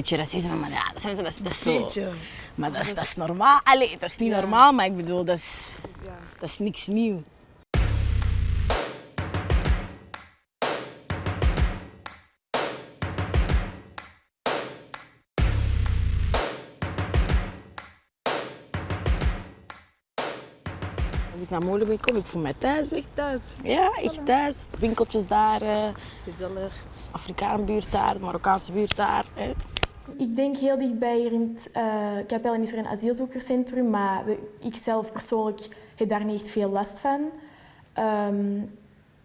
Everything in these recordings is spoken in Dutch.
beetje racisme, maar ja, dat is, dat dat is zo. Maar dat is, dat is normaal. Allee, dat is niet normaal, maar ik bedoel, dat is, dat is niks nieuw. Als ik naar Molenbeek kom, ik voel mij thuis. Echt thuis. Ja, echt thuis. Winkeltjes daar, eh, gezellig. Afrikaanbuurt daar, Marokkaanse buurt daar. hè. Ik denk heel dichtbij hier in het uh, Capellen is er een asielzoekerscentrum, maar ik zelf persoonlijk heb daar niet echt veel last van. Ehm,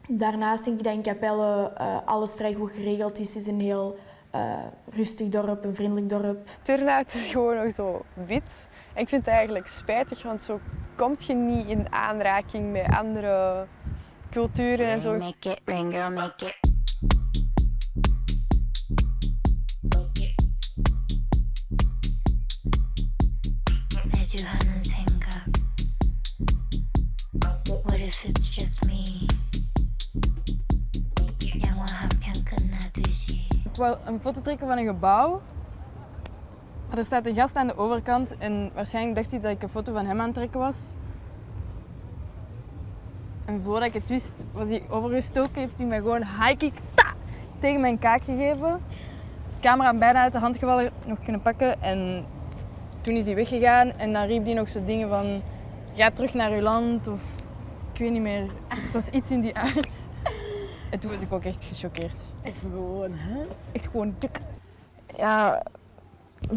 daarnaast denk ik dat in Capelle eh, alles vrij goed geregeld is. Het is een heel eh, rustig dorp, een vriendelijk dorp. Turnhout is gewoon nog zo wit. En ik vind het eigenlijk spijtig, want zo kom je niet in aanraking met andere culturen en zo. Make it rain, girl, make it. Ik wou een foto trekken van een gebouw. Maar er staat een gast aan de overkant en waarschijnlijk dacht hij dat ik een foto van hem aan het trekken was. En voordat ik het wist, was hij overgestoken. Heeft hij mij gewoon high tegen mijn kaak gegeven. Camera bijna uit de hand gevallen, nog kunnen pakken. En toen is hij weggegaan en dan riep hij nog zo dingen van... Ga terug naar uw land of... Ik weet niet meer. Het was iets in die aard. En toen was ik ook echt gechoqueerd. Even gewoon, hè? Echt gewoon dik. Ja,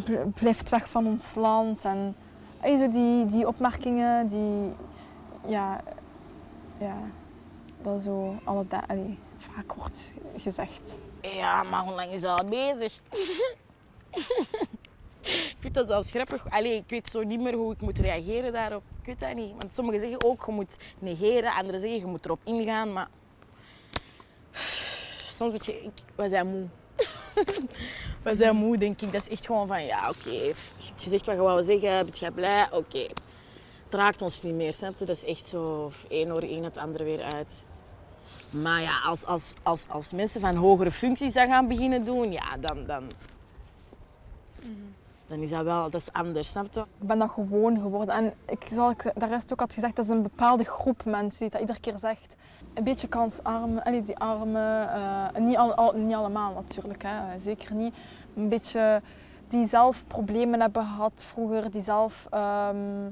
bl- blijft weg van ons land. En ey, zo die, die opmerkingen die, ja, ja, wel zo alle da- allee, vaak wordt gezegd. Ja, maar hoe lang is dat al bezig? ik vind dat zelfs grappig. Allee, ik weet zo niet meer hoe ik moet reageren daarop. Ik weet dat niet. Want sommigen zeggen ook, je moet negeren. Anderen zeggen, je moet erop ingaan. Maar soms weet je, ik, we zijn moe. we zijn moe, denk ik. Dat is echt gewoon van, ja, oké. Je hebt gezegd wat je wou zeggen. Ben jij blij? Oké. Het raakt ons niet meer, snap je? Dat is echt zo, één oor in, het andere weer uit. Maar ja, als, als, als, als mensen van hogere functies dat gaan beginnen doen, ja, dan, dan, dan is dat wel dat is anders, snap je? Ik ben dat gewoon geworden. En ik, zoals ik de rest ook had gezegd, dat is een bepaalde groep mensen die dat iedere keer zegt. Een beetje kansarmen, allee, die armen, eh, niet, al, niet allemaal natuurlijk, hè, zeker niet. Een beetje die zelf problemen hebben gehad vroeger, die zelf ehm,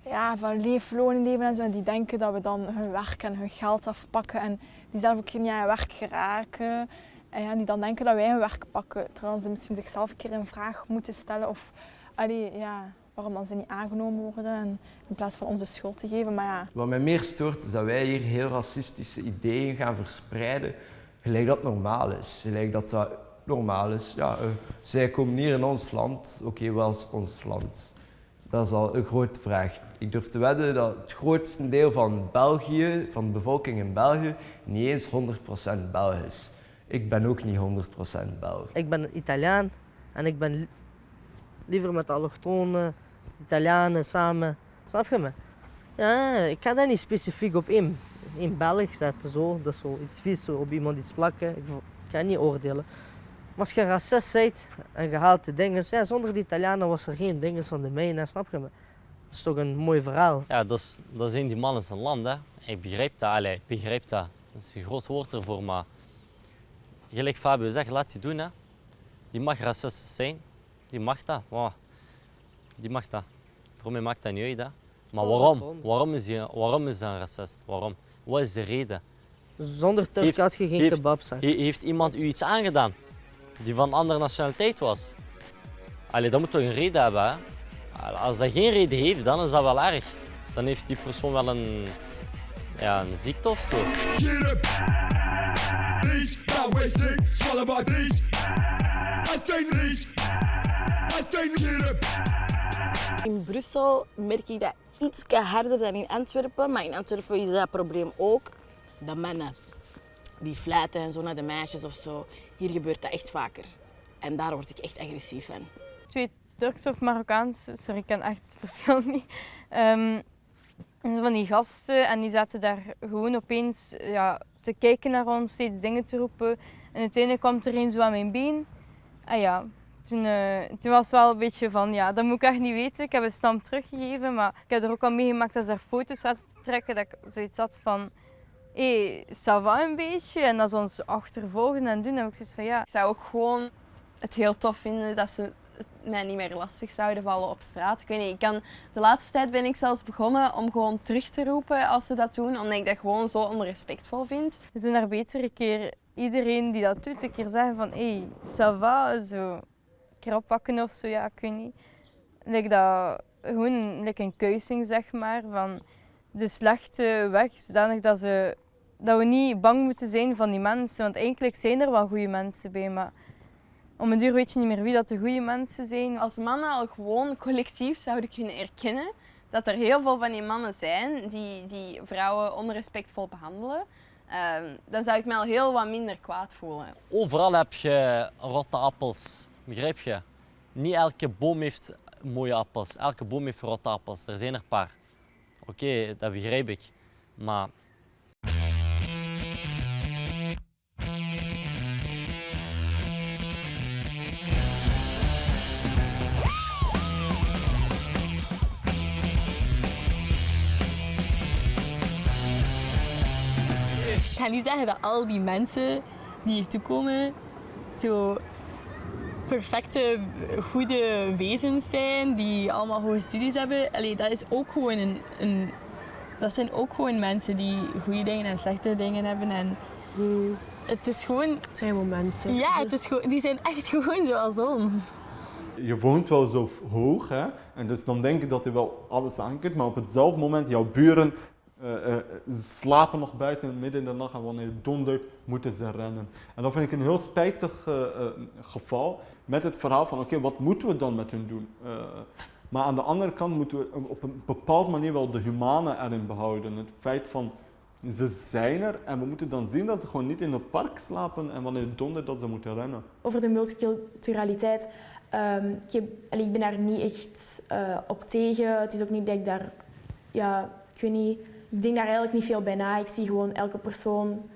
ja, van leefloon leven en zo. En die denken dat we dan hun werk en hun geld afpakken en die zelf ook niet aan werk geraken. En ja, die dan denken dat wij hun werk pakken, terwijl ze misschien zichzelf een keer een vraag moeten stellen of allee, ja, waarom dan ze niet aangenomen worden en in plaats van onze schuld te geven. Maar ja, Wat mij meer stoort is dat wij hier heel racistische ideeën gaan verspreiden, gelijk dat normaal is. Gelijk dat dat normaal is. Ja, eh, zij komen hier in ons land, oké, wel is ons land. Dat is al een grote vraag. Ik durf te wedden dat het grootste deel van België, van de bevolking in België, niet eens 100% Belg is. Ik ben ook niet 100% Belg. Ik ben Italiaan en ik ben li- liever met allochtonen, Italianen samen. Snap je me? Ja, ik ga dat niet specifiek op één, één Belg zetten. Zo. Dat is zo iets vies, zo op iemand iets plakken. Ik, ga niet oordelen. Maar als je racist bent en je haalt de dingen, ja, zonder die Italianen was er geen dingen van de mijne, snap je me? Dat is toch een mooi verhaal. Ja, dat, is, dat zijn die mannen zijn land. Hè. Ik begrijp dat, allee, ik begrijp dat. Dat is een groot woord ervoor, maar gelijk Fabio zegt, laat die doen. Hè. Die mag racistisch zijn, die mag dat. Wow. Die mag dat. Voor mij maakt dat niet uit. Hè. Maar Oh, waarom? waarom? Is, die, waarom is hij een racist? Waarom? Wat is de reden? Zonder Turk Heeft- had je geen heeft- kebabzak. He- heeft iemand u iets aangedaan die van andere nationaliteit was? Allee, dat moet toch een reden hebben, hè? Als dat geen reden heeft, dan is dat wel erg. Dan heeft die persoon wel een, ja, een ziekte of zo. Not wasting. Swallow my knees. I stay knees. I stay get up. In Brussel merk ik dat iets harder dan in Antwerpen, maar in Antwerpen is dat probleem ook. De mannen die fluiten en zo naar de meisjes of zo. Hier gebeurt dat echt vaker. En daar word ik echt agressief van. twee Turks of Marokkaans, sorry, ik ken echt het verschil niet. Ehm, en zo van die gasten en die zaten daar gewoon opeens ja, te kijken naar ons, steeds dingen te roepen. En uiteindelijk kwam er een zo aan mijn been. En ja, Toen, eh, toen was het wel een beetje van, ja, dat moet ik echt niet weten. Ik heb een stamp teruggegeven, maar ik heb er ook al meegemaakt dat ze daar foto's zaten te trekken, dat ik zoiets had van, hé, hey, ça een beetje. En dat ze ons achtervolgen en doen, heb ik zoiets van, ja, Ik zou ook gewoon het heel tof vinden dat ze mij niet meer lastig zouden vallen op straat. Ik weet niet, ik kan, de laatste tijd ben ik zelfs begonnen om gewoon terug te roepen als ze dat doen, omdat ik dat gewoon zo onrespectvol vind. we zijn daar beter een keer iedereen die dat doet, een keer zeggen van, hé, hey, ça va, zo. Een keer oppakken of zo, ja, ik weet niet. Like dat, gewoon like een kuising, zeg maar, van de slechte weg, zodanig dat, ze, dat we niet bang moeten zijn van die mensen. Want eigenlijk zijn er wel goede mensen bij, maar om een duur weet je niet meer wie dat de goede mensen zijn. Als mannen al gewoon collectief zouden kunnen erkennen dat er heel veel van die mannen zijn die, die vrouwen onrespectvol behandelen, ehm, dan zou ik me al heel wat minder kwaad voelen. Overal heb je rotte appels, begrijp je? Niet elke boom heeft mooie appels, elke boom heeft rotte appels. Er zijn er een paar. Oké, dat begrijp ik. Maar ga niet zeggen dat al die mensen die hier toe komen zo perfecte, goede wezens zijn, die allemaal hoge studies hebben. Allee, dat is ook gewoon een, een dat zijn ook gewoon mensen die goede dingen en slechte dingen hebben. En het is gewoon... Het zijn gewoon mensen. Ja, het is gewoon, die zijn echt gewoon zoals ons. Je woont wel zo hoog, hè? en dus dan denk je dat je wel alles aankijkt, maar op hetzelfde moment, jouw buren eh, slapen nog buiten midden in de nacht en wanneer het dondert, moeten ze rennen. En dat vind ik een heel spijtig eh, geval met het verhaal van, oké, wat moeten we dan met hun doen? Maar aan de andere kant moeten we op een bepaalde manier wel de humane erin behouden. Het feit van, ze zijn er en we moeten dan zien dat ze gewoon niet in het park slapen en wanneer het dondert dat ze moeten rennen. Over de multiculturaliteit. ehm, ik, ik ben daar niet echt op tegen. Het is ook niet dat ik daar... Ja, ik weet niet. Ik denk daar eigenlijk niet veel bij na. Ik zie gewoon elke persoon,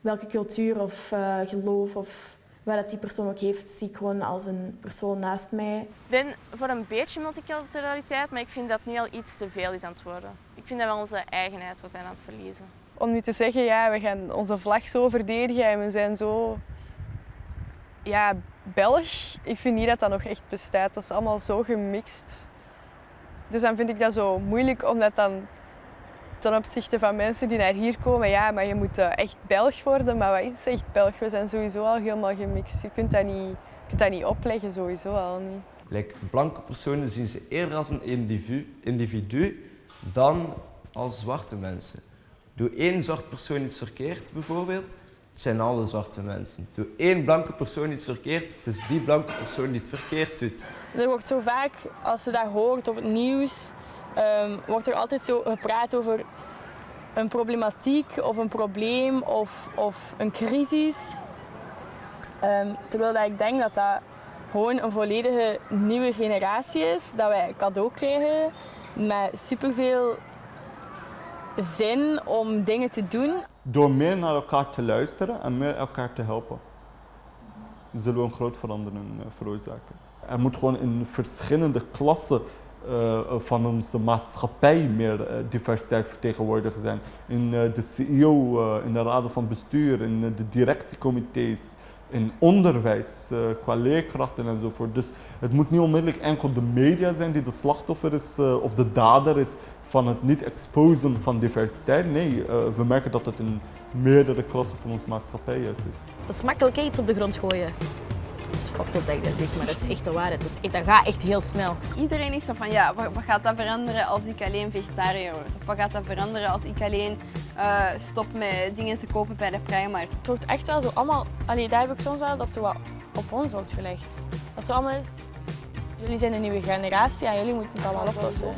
welke cultuur of eh, geloof of wat dat die persoon ook heeft, zie ik gewoon als een persoon naast mij. Ik ben voor een beetje multiculturaliteit, maar ik vind dat nu al iets te veel is aan het worden. Ik vind dat we onze eigenheid we zijn aan het verliezen. Om nu te zeggen, ja, we gaan onze vlag zo verdedigen en we zijn zo ja, Belg. Ik vind niet dat dat nog echt bestaat. Dat is allemaal zo gemixt. Dus dan vind ik dat zo moeilijk om dat dan ten opzichte van mensen die naar hier komen, ja, maar je moet eh, echt Belg worden. Maar wat is echt Belg? We zijn sowieso al helemaal gemixt. Je kunt dat niet, je kunt dat niet opleggen, sowieso al niet. Like, blanke personen zien ze eerder als een individu, individu dan als zwarte mensen. Doe één zwart persoon iets verkeerd, bijvoorbeeld, het zijn alle zwarte mensen. Doe één blanke persoon iets verkeerd, het is die blanke persoon die het verkeerd doet. Er wordt zo vaak, als je dat hoort op het nieuws, ehm, wordt er altijd zo gepraat over een problematiek of een probleem of, of een crisis. Ehm, terwijl dat ik denk dat dat gewoon een volledige nieuwe generatie is, dat wij cadeau krijgen met superveel zin om dingen te doen. Door meer naar elkaar te luisteren en meer elkaar te helpen, zullen we een groot verandering eh, veroorzaken. Er moet gewoon in verschillende klassen van onze maatschappij meer eh, diversiteit vertegenwoordigd zijn. In eh, de CEO, eh, in de raden van bestuur, in eh, de directiecomité's, in onderwijs, eh, qua leerkrachten enzovoort. Dus het moet niet onmiddellijk enkel de media zijn die de slachtoffer is eh, of de dader is van het niet exposen van diversiteit. Nee, eh, we merken dat het in meerdere klassen van onze maatschappij juist is. Dat is makkelijk iets op de grond gooien. Dat is fucked up dat ik dat zeg, maar dat is echt de waarheid. Dat, is echt- dat gaat echt heel snel. Iedereen is zo van, ja, wat, wat gaat dat veranderen als ik alleen vegetariër word? Of wat gaat dat veranderen als ik alleen eh, stop met dingen te kopen bij de Primark? Het wordt echt wel zo allemaal, allee, daar heb ik soms wel dat zo wat op ons wordt gelegd. Dat zo allemaal is, jullie zijn een nieuwe generatie en jullie moeten het allemaal oplossen.